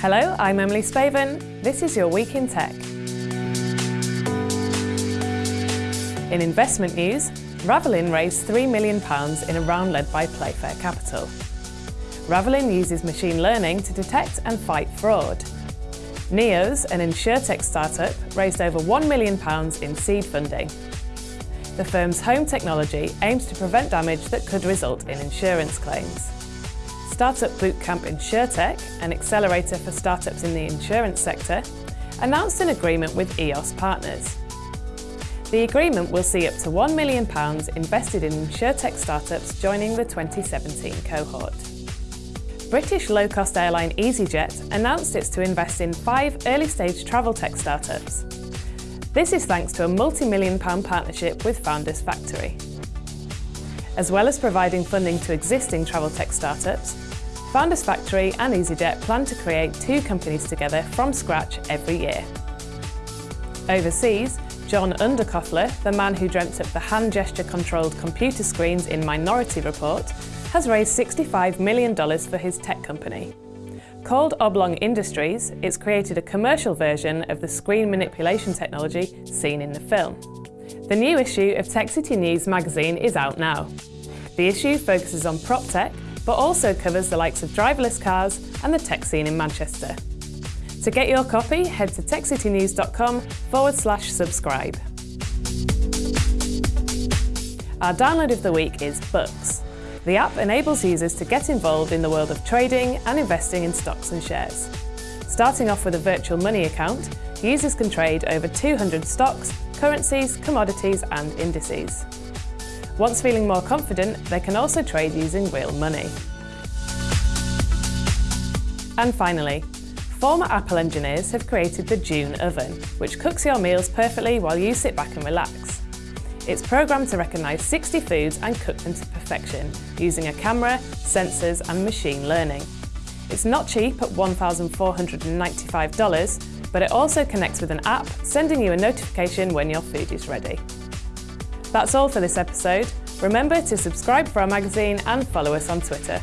Hello, I'm Emily Spaven. This is your Week in Tech. In investment news, Ravelin raised £3 million in a round led by Playfair Capital. Ravelin uses machine learning to detect and fight fraud. Neos, an insurtech startup, raised over £1 million in seed funding. The firm's home technology aims to prevent damage that could result in insurance claims. Startup Bootcamp InsurTech, an accelerator for startups in the insurance sector, announced an agreement with EOS Partners. The agreement will see up to £1 million invested in insurtech startups joining the 2017 cohort. British low-cost airline EasyJet announced it's to invest in five early-stage travel tech startups. This is thanks to a multi-million pound partnership with Founders Factory. As well as providing funding to existing travel tech startups, Founders Factory and EasyJet plan to create two companies together from scratch every year. Overseas, John Underkoffler, the man who dreamt up the hand gesture controlled computer screens in Minority Report, has raised $65 million for his tech company. Called Oblong Industries, it's created a commercial version of the screen manipulation technology seen in the film. The new issue of Tech City News magazine is out now. The issue focuses on prop tech but also covers the likes of driverless cars and the tech scene in Manchester. To get your copy, head to techcitynews.com forward slash subscribe. Our download of the week is Bux. The app enables users to get involved in the world of trading and investing in stocks and shares. Starting off with a virtual money account, users can trade over 200 stocks, currencies, commodities and indices. Once feeling more confident, they can also trade using real money. And finally, former Apple engineers have created the June Oven, which cooks your meals perfectly while you sit back and relax. It's programmed to recognise 60 foods and cook them to perfection using a camera, sensors and machine learning. It's not cheap at $1,495, but it also connects with an app, sending you a notification when your food is ready. That's all for this episode. Remember to subscribe for our magazine and follow us on Twitter.